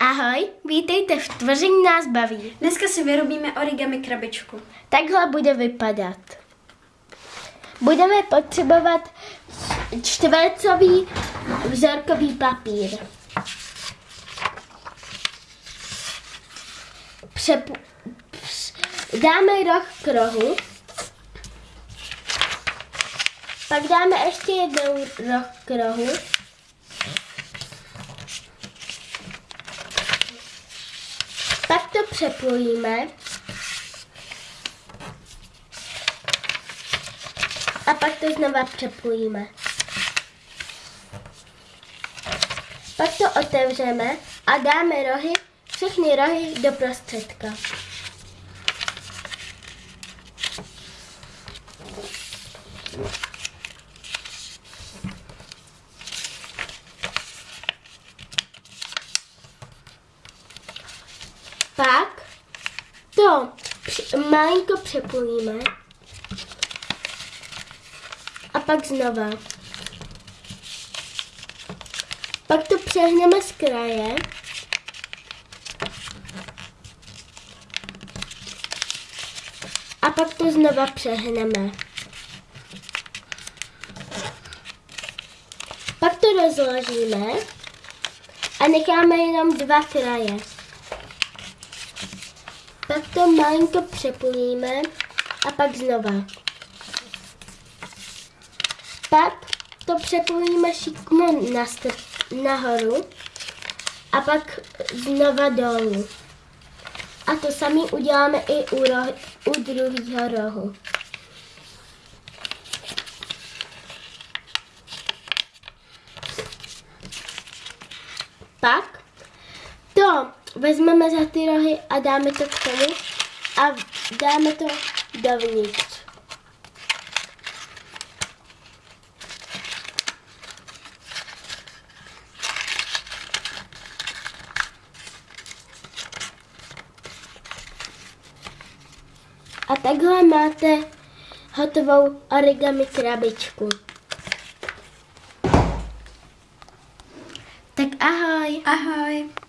Ahoj, vítejte v Tvoření nás baví. Dneska si vyrobíme origami krabičku. Takhle bude vypadat. Budeme potřebovat čtvercový vzorkový papír. Přep... Dáme roh k rohu. Pak dáme ještě jednou roh k rohu. Pak to přepojíme. A pak to znova přepojíme. Pak to otevřeme a dáme rohy, všechny rohy do prostředka. Pak to malinko přepojíme a pak znova. Pak to přehneme z kraje. A pak to znova přehneme. Pak to rozložíme a necháme jenom dva kraje. Pak to malinko přepojíme a pak znova. Pak to přepojíme šikmo na nahoru a pak znova dolů. A to samý uděláme i u, roh, u druhého rohu. Pak to vezmeme za ty rohy a dáme to k tomu a dáme to dovnitř. A takhle máte hotovou origami krabičku. Tak ahoj. Ahoj.